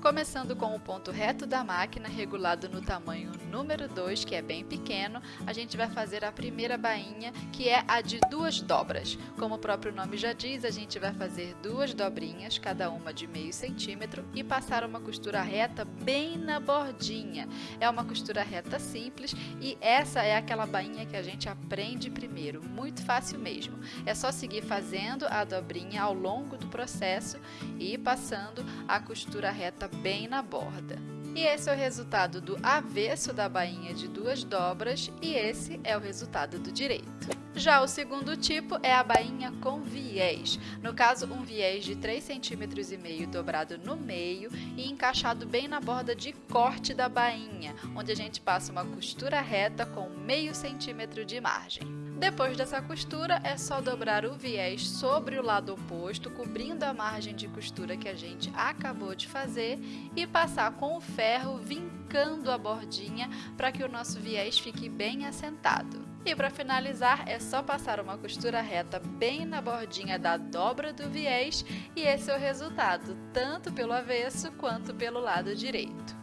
Começando com o ponto reto da máquina, regulado no tamanho número 2, que é bem pequeno, a gente vai fazer a primeira bainha, que é a de duas dobras. Como o próprio nome já diz, a gente vai fazer duas dobrinhas, cada uma de meio centímetro, e passar uma costura reta bem na bordinha. É uma costura reta simples e essa é aquela bainha que a gente aprende primeiro, muito fácil mesmo. É só seguir fazendo a dobrinha ao longo do processo e passando a costura reta bem na borda. E esse é o resultado do avesso da bainha de duas dobras e esse é o resultado do direito. Já o segundo tipo é a bainha com viés, no caso um viés de 3,5 cm dobrado no meio e encaixado bem na borda de corte da bainha, onde a gente passa uma costura reta com meio centímetro de margem. Depois dessa costura, é só dobrar o viés sobre o lado oposto, cobrindo a margem de costura que a gente acabou de fazer e passar com o ferro vincando a bordinha para que o nosso viés fique bem assentado. E para finalizar, é só passar uma costura reta bem na bordinha da dobra do viés e esse é o resultado, tanto pelo avesso quanto pelo lado direito.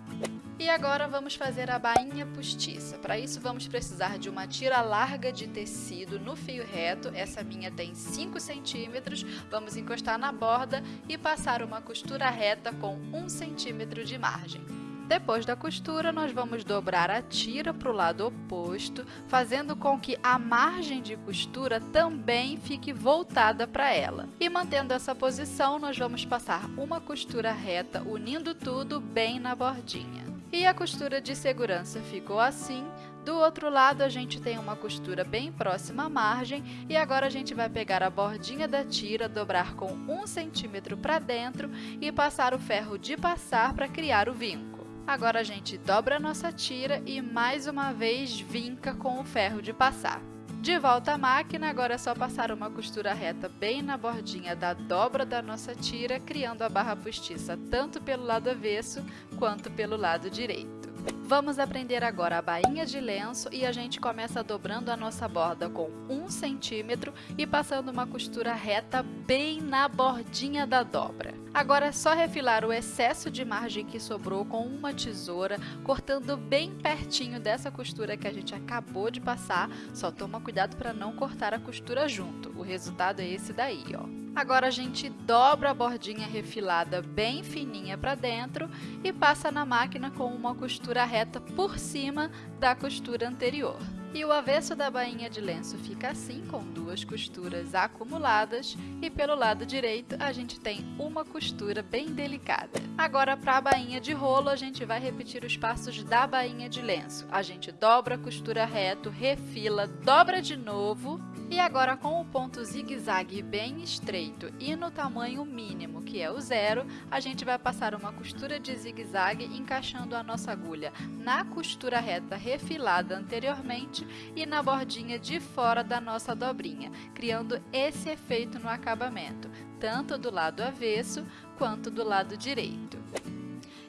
E agora vamos fazer a bainha postiça. Para isso vamos precisar de uma tira larga de tecido no fio reto, essa minha tem 5 centímetros, vamos encostar na borda e passar uma costura reta com 1 centímetro de margem. Depois da costura, nós vamos dobrar a tira para o lado oposto, fazendo com que a margem de costura também fique voltada para ela. E mantendo essa posição, nós vamos passar uma costura reta, unindo tudo bem na bordinha. E a costura de segurança ficou assim. Do outro lado, a gente tem uma costura bem próxima à margem e agora a gente vai pegar a bordinha da tira, dobrar com um centímetro para dentro e passar o ferro de passar para criar o vinco. Agora a gente dobra a nossa tira e mais uma vez vinca com o ferro de passar. De volta à máquina, agora é só passar uma costura reta bem na bordinha da dobra da nossa tira, criando a barra postiça tanto pelo lado avesso quanto pelo lado direito. Vamos aprender agora a bainha de lenço e a gente começa dobrando a nossa borda com 1 centímetro e passando uma costura reta bem na bordinha da dobra. Agora é só refilar o excesso de margem que sobrou com uma tesoura, cortando bem pertinho dessa costura que a gente acabou de passar, só toma cuidado para não cortar a costura junto, o resultado é esse daí, ó. Agora a gente dobra a bordinha refilada bem fininha para dentro e passa na máquina com uma costura reta por cima da costura anterior. E o avesso da bainha de lenço fica assim, com duas costuras acumuladas, e pelo lado direito a gente tem uma costura bem delicada. Agora, para a bainha de rolo, a gente vai repetir os passos da bainha de lenço. A gente dobra a costura reto, refila, dobra de novo, e agora com o ponto zigue-zague bem estreito e no tamanho mínimo, que é o zero, a gente vai passar uma costura de zigue-zague encaixando a nossa agulha na costura reta refilada anteriormente e na bordinha de fora da nossa dobrinha, criando esse efeito no acabamento, tanto do lado avesso quanto do lado direito.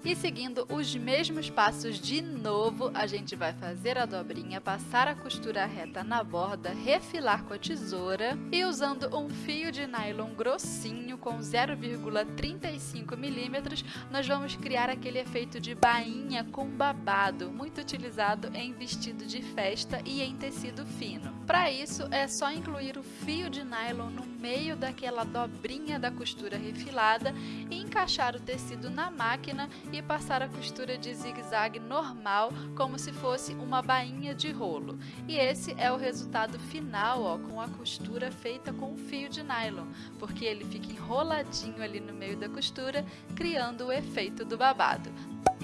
E seguindo os mesmos passos de novo, a gente vai fazer a dobrinha, passar a costura reta na borda, refilar com a tesoura e usando um fio de nylon grossinho com 0,35 milímetros, nós vamos criar aquele efeito de bainha com babado, muito utilizado em vestido de festa e em tecido fino. Para isso, é só incluir o fio de nylon no meio daquela dobrinha da costura refilada e encaixar o tecido na máquina e passar a costura de zigue-zague normal, como se fosse uma bainha de rolo. E esse é o resultado final, ó, com a costura feita com fio de nylon, porque ele fica enroladinho ali no meio da costura, criando o efeito do babado.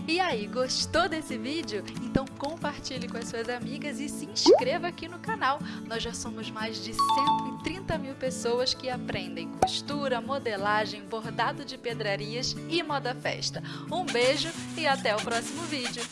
E aí, gostou desse vídeo? Então compartilhe com as suas amigas e se inscreva aqui no canal. Nós já somos mais de 130 mil pessoas que aprendem costura, modelagem, bordado de pedrarias e moda festa. Um beijo e até o próximo vídeo.